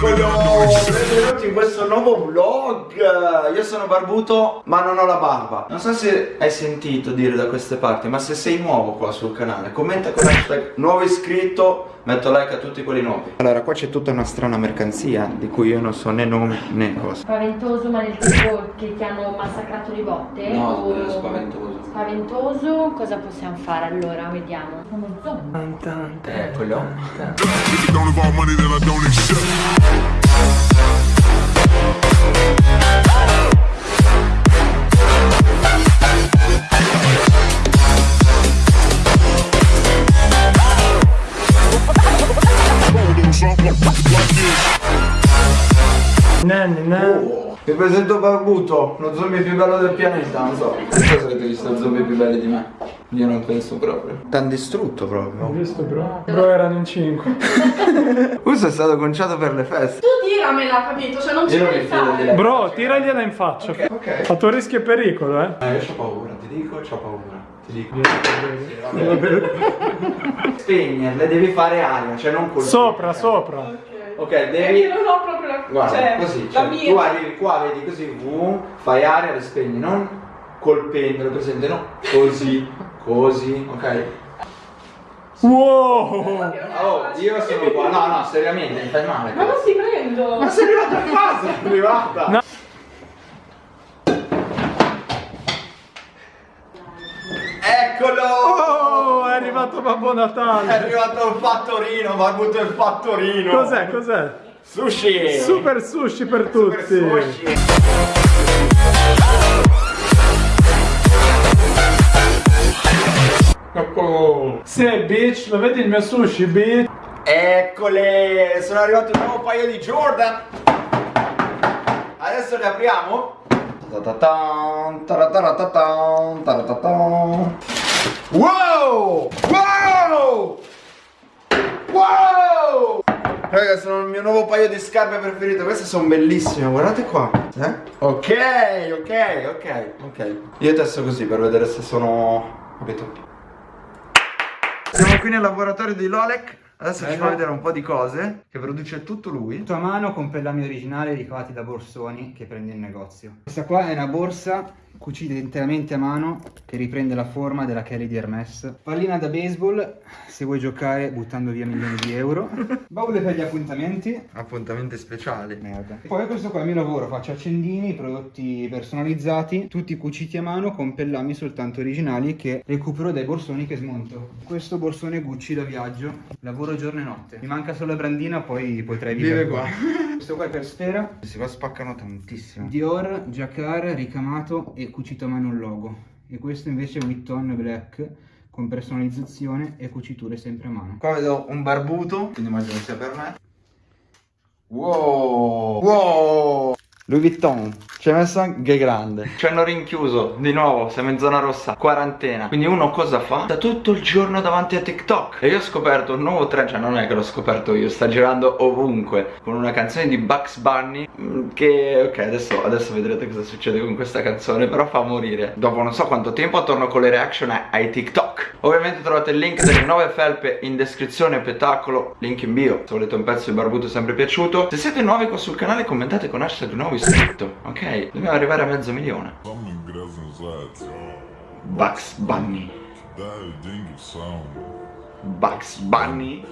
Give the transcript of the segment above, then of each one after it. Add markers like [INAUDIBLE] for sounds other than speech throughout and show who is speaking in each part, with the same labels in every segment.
Speaker 1: Babylon benvenuti in questo nuovo vlog. Io sono barbuto ma non ho la barba. Non so se hai sentito dire da queste parti Ma se sei nuovo qua sul canale Commenta con hashtag nuovo iscritto Metto like a tutti quelli nuovi. Allora qua c'è tutta una strana mercanzia Di cui io non so né nome né cosa.
Speaker 2: Spaventoso ma nel tipo che ti hanno massacrato di botte?
Speaker 1: No,
Speaker 2: o...
Speaker 1: spaventoso.
Speaker 2: Spaventoso, cosa possiamo fare allora? Vediamo. Uno zombie.
Speaker 1: Eccolo Vi presento Barbuto, lo zombie più bello del pianeta, non so. Non so se avete visto zombie più belli di me. Io non penso proprio. T'han distrutto
Speaker 3: Ho
Speaker 1: proprio.
Speaker 3: visto bro? Bro erano in 5. [LAUGHS]
Speaker 1: Questo è stato conciato per le feste.
Speaker 4: Tu tiramela, capito? Cioè non ci puoi
Speaker 1: mi
Speaker 4: fare.
Speaker 3: Bro, tiragliela in faccia.
Speaker 1: Ok, ok.
Speaker 3: A tuo rischio e pericolo, eh.
Speaker 1: Eh, io ho paura, ti dico, ho paura. Ti dico. Spegnerle, devi fare aria, cioè non colpire.
Speaker 3: Sopra, sopra.
Speaker 1: Ok,
Speaker 4: Perché
Speaker 1: devi.
Speaker 4: non ho.
Speaker 1: Guarda,
Speaker 4: cioè,
Speaker 1: così, cioè,
Speaker 4: mira.
Speaker 1: tu arrivi qua, vedi così, boom, fai aria, le spegni, non colpendole, presente, no? Così, [LAUGHS] così, ok?
Speaker 3: Wow!
Speaker 1: Oh, io sono qua, no, no, seriamente, mi fai male.
Speaker 4: Ma non ti prendo.
Speaker 1: Ma sei arrivata a casa, sei arrivata!
Speaker 3: No.
Speaker 1: Eccolo!
Speaker 3: Oh, è arrivato Babbo
Speaker 1: È
Speaker 3: Natale.
Speaker 1: arrivato il fattorino, barbuto il fattorino!
Speaker 3: Cos'è, cos'è?
Speaker 1: Sushi!
Speaker 3: Super sushi per
Speaker 1: Super
Speaker 3: tutti.
Speaker 1: sushi! Eccolo!
Speaker 3: Sì, bitch, lo vedi il mio sushi, bitch?
Speaker 1: Eccole! Sono arrivato un nuovo paio di Jordan! Adesso le apriamo? Wow! Wow! Raga, sono il mio nuovo paio di scarpe preferite. Queste sono bellissime, guardate qua. Eh? Ok, ok, ok, ok. Io testo così per vedere se sono. capito? Siamo qui nel laboratorio di Lolek. Adesso ci fa vedere un po' di cose che produce tutto lui.
Speaker 5: Tutto a mano con pellami originali ricavati da borsoni che prendi in negozio. Questa qua è una borsa cucita interamente a mano che riprende la forma della Kelly di Hermes. Pallina da baseball se vuoi giocare buttando via milioni di euro. [LAUGHS] Baule per gli appuntamenti.
Speaker 1: Appuntamenti speciali.
Speaker 5: Merda. Poi questo qua è il mio lavoro, faccio accendini, prodotti personalizzati, tutti cuciti a mano con pellami soltanto originali che recupero dai borsoni che smonto. Questo borsone Gucci da viaggio, lavoro giorno e notte. Mi manca solo la brandina, poi potrei vivere
Speaker 1: Vive qua. [LAUGHS]
Speaker 5: Questo qua è per sfera,
Speaker 1: Questi qua spaccano tantissimo.
Speaker 5: Dior, Jacquard, ricamato e cucito a mano il logo. E questo invece è Witton Black con personalizzazione e cuciture sempre a mano.
Speaker 1: Qua vedo un barbuto, quindi immagino sia per me. Wow! Wow! Louis Vuitton, ci hai messo anche grande. Ci hanno rinchiuso di nuovo, siamo in zona rossa, quarantena. Quindi uno cosa fa? Sta tutto il giorno davanti a TikTok. E io ho scoperto un nuovo trend, cioè non è che l'ho scoperto io, sta girando ovunque. Con una canzone di Bugs Bunny. mm, Che ok, adesso, adesso vedrete cosa succede con questa canzone. Però fa morire. Dopo non so quanto tempo torno con le reaction ai, TikTok. Ovviamente trovate il link delle nuove felpe in descrizione, spettacolo, link in bio. Se volete un pezzo di barbuto sempre piaciuto. Se siete nuovi qua sul canale commentate con hashtag nuovo iscritto. Ok? Dobbiamo arrivare a mezzo milione. Bugs Bunny. Bugs Bunny.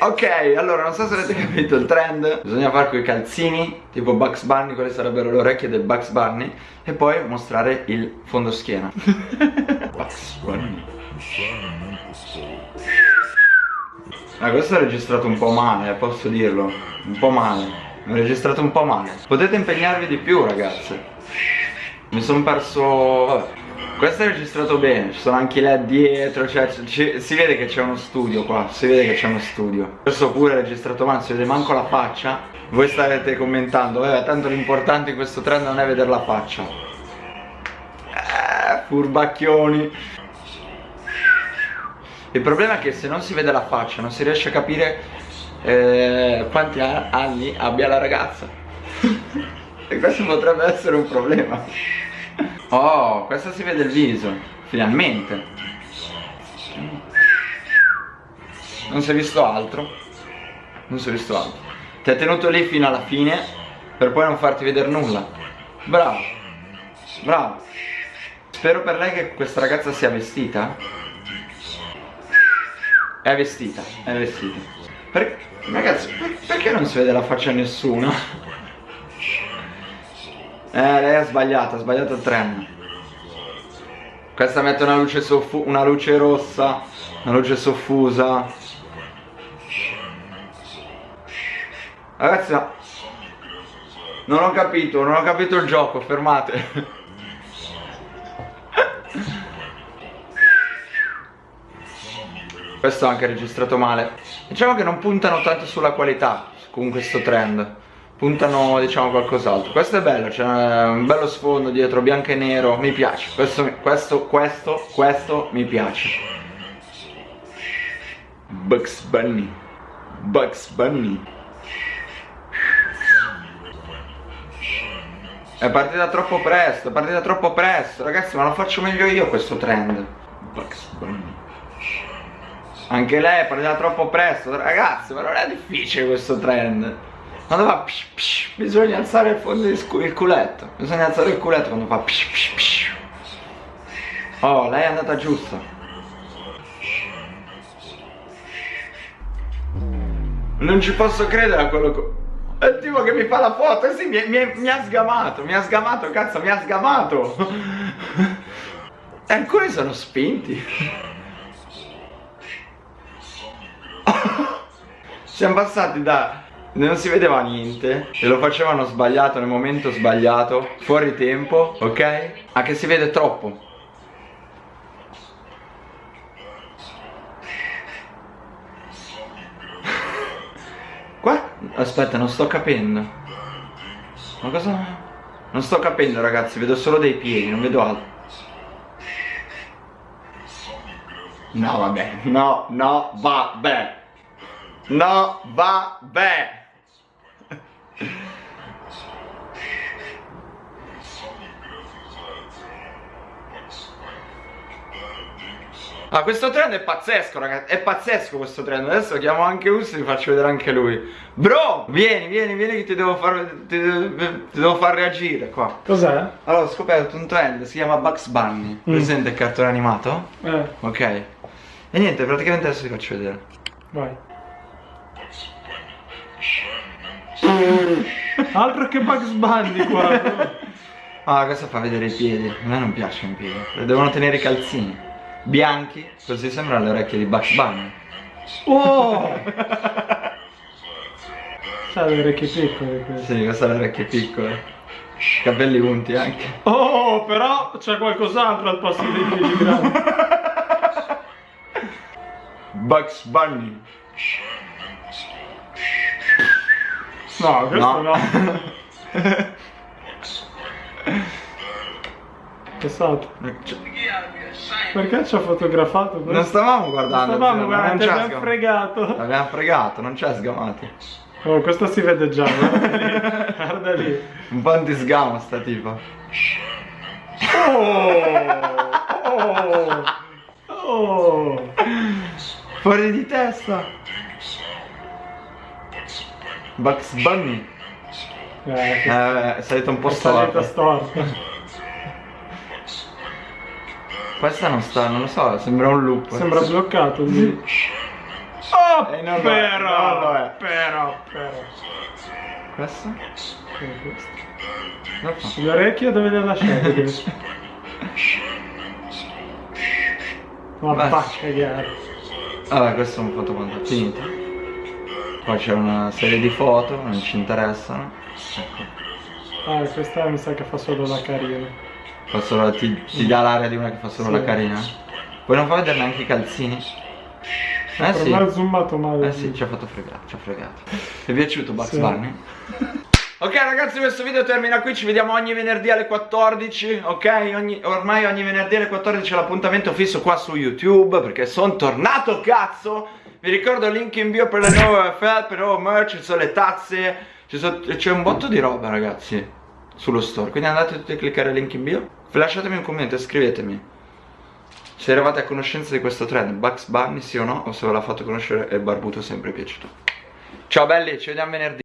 Speaker 1: Ok, allora non so se avete capito il trend. Bisogna fare quei calzini Tipo Bugs Bunny, quelle sarebbero le orecchie del Bugs Bunny E poi mostrare il fondoschiena [LAUGHS] Bugs Bunny. Ah, questo è registrato un po' male, eh, posso dirlo. Un po' male. L'ho registrato un po' male Potete impegnarvi di più ragazze Mi sono perso... vabbè questo è registrato bene, ci sono anche led dietro, cioè ci- si vede che c'è uno studio qua, si vede che c'è uno studio. Questo pure è registrato male, si vede manco la faccia. Voi starete commentando, eh, tanto l'importante in questo trend non è vedere la faccia. Eh, furbacchioni. Il problema è che se non si vede la faccia non si riesce a capire eh, quanti anni abbia la ragazza. [LAUGHS] e questo potrebbe essere un problema. Oh, questo si vede il viso, finalmente. Non si è visto altro. non si è visto altro. Ti ha tenuto lì fino alla fine per poi non farti vedere nulla. Bravo. Bravo. Spero per lei che questa ragazza sia vestita. È vestita, è vestita. Per- ragazzi, per- perché non si vede la faccia a nessuno? Eh, lei ha sbagliato, ha sbagliato il trend. Questa mette una luce, una luce rossa, una luce soffusa. Ragazzi, no. non ho capito, non ho capito il gioco, fermate. [LAUGHS] Questo è anche registrato male. Diciamo che non puntano tanto sulla qualità con questo trend. Puntano, diciamo, qualcos'altro. Questo è bello, c'è un bello sfondo dietro, bianco e nero. Mi piace. Questo, questo, questo, questo mi piace. Bugs Bunny. Bugs Bunny. È partita troppo presto, è partita troppo presto. Ragazzi, ma lo faccio meglio io questo trend. Anche lei è partita troppo presto, ragazzi, ma non è difficile questo trend. Quando fa psh, psh, bisogna alzare il fondo il culetto. Bisogna alzare il culetto quando fa psh, psh, psh. Oh, lei è andata giusta. Non ci posso credere a quello che... È il tipo che mi fa la foto, sì, mi, mi- mi ha sgamato, mi ha sgamato, cazzo, mi ha sgamato. E [LAUGHS] alcuni sono spinti. Siamo passati da non si vedeva niente e lo facevano sbagliato nel momento sbagliato, fuori tempo, ok? A che si vede troppo. Qua? Aspetta, non sto capendo. Ma cosa? Non sto capendo ragazzi, vedo solo dei piedi, non vedo altro. No vabbè, no, no, vabbè. No, vabbè. Ah, questo trend è pazzesco, ragazzi. È pazzesco questo trend. Adesso chiamo anche Usso e vi faccio vedere anche lui. Bro, vieni, vieni, vieni che ti devo far, ti, ti devo far reagire qua.
Speaker 3: Cos'è?
Speaker 1: Allora, ho scoperto un trend, si chiama Bugs Bunny. Presente il cartone animato?
Speaker 3: Eh,
Speaker 1: Ok. E niente, praticamente adesso ti faccio vedere.
Speaker 3: vai. Altro che Bugs Bunny qua.
Speaker 1: Ah, questo fa vedere i piedi. A me non piacciono i piedi. Devono tenere i calzini. Bianchi, così sembrano le orecchie di Bugs Bunny.
Speaker 3: Oh! C'ha le orecchie piccole questo.
Speaker 1: Sì, queste sono le orecchie piccole. Capelli unti anche.
Speaker 3: Oh, però c'è qualcos'altro al posto dei piedi grandi.
Speaker 1: Bugs Bunny.
Speaker 3: No, questo
Speaker 1: No.
Speaker 3: no. [LAUGHS] Che stato? Perché ci ha fotografato?
Speaker 1: Non stavamo
Speaker 3: Non
Speaker 1: guardando.
Speaker 3: stavamo,
Speaker 1: zio, ma
Speaker 3: guarda,
Speaker 1: non
Speaker 3: abbiamo fregato.
Speaker 1: L'abbiamo fregato, non c'è sgamati.
Speaker 3: Oh, questo si vede già, guarda lì. [LAUGHS] Guarda lì.
Speaker 1: Un po' di sgamo sta tipa.
Speaker 3: Oh! Oh! Oh!
Speaker 1: Fuori di testa. Bugs Bunny.
Speaker 3: Eh, che
Speaker 1: Eh, è salita un po'
Speaker 3: salita
Speaker 1: storta.
Speaker 3: storta.
Speaker 1: Questa non sta, non lo so, sembra un loop.
Speaker 3: Sembra bloccato lì. Oh,
Speaker 1: Eh, è,
Speaker 3: però,
Speaker 1: lo è.
Speaker 3: però, però.
Speaker 1: Questo?
Speaker 3: Questo? Orecchie dove le lasciate? Ma [LAUGHS]
Speaker 1: Basta.
Speaker 3: va a cagare.
Speaker 1: Vabbè, questo è un fotomontaggio. Finito. Poi c'è una serie di foto, non ci interessano. Ecco.
Speaker 3: Ah, questa mi sa che fa solo la carina.
Speaker 1: Fa solo- ti, ti dà l'aria di una che fa solo
Speaker 3: Sì.
Speaker 1: la carina? Poi non fa vedere neanche i calzini? Eh sì.
Speaker 3: me ha zoomato male.
Speaker 1: Eh sì, ci ha fatto fregare, ci ha fregato. Ti è piaciuto Bugs
Speaker 3: Sì.
Speaker 1: Bunny? Ok ragazzi questo video termina qui, ci vediamo ogni venerdì alle 14, ok? Ogni- ormai ogni venerdì alle 14 è l'appuntamento fisso qua su YouTube perché sono tornato cazzo! Vi ricordo il link in bio per le nuove felpe, il nuovo merch, ci sono le tazze, c'è un botto di roba ragazzi sullo store, quindi andate tutti a cliccare il link in bio, lasciatemi un commento e scrivetemi se eravate a conoscenza di questo trend, Bugs Bunny sì o no, o se ve l'ha fatto conoscere e Barbuto sempre piaciuto. Ciao belli, ci vediamo venerdì.